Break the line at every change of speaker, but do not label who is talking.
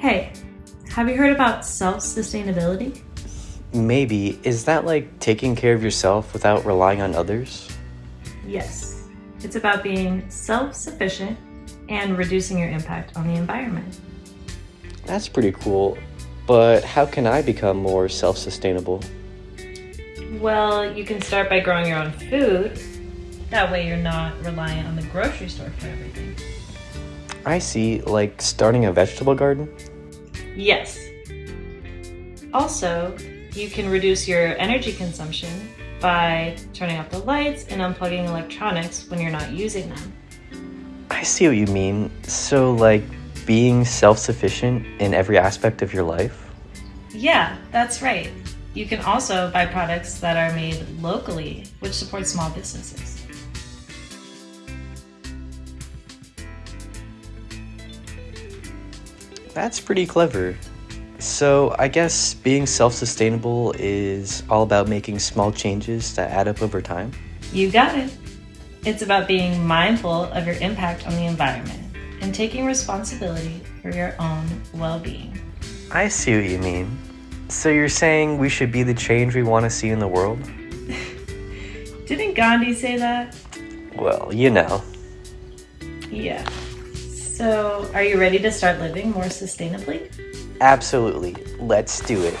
Hey, have you heard about self sustainability?
Maybe. Is that like taking care of yourself without relying on others?
Yes. It's about being self sufficient and reducing your impact on the environment.
That's pretty cool. But how can I become more self sustainable?
Well, you can start by growing your own food. That way, you're not reliant on the grocery store for everything.
I see, like starting a vegetable garden?
Yes. Also, you can reduce your energy consumption by turning off the lights and unplugging electronics when you're not using them.
I see what you mean. So, like being self sufficient in every aspect of your life?
Yeah, that's right. You can also buy products that are made locally, which support small businesses.
That's pretty clever. So, I guess being self sustainable is all about making small changes that add up over time?
You got it. It's about being mindful of your impact on the environment and taking responsibility for your own well being.
I see what you mean. So, you're saying we should be the change we want to see in the world?
Didn't Gandhi say that?
Well, you know.
Yeah. So, are you ready to start living more sustainably?
Absolutely. Let's do it.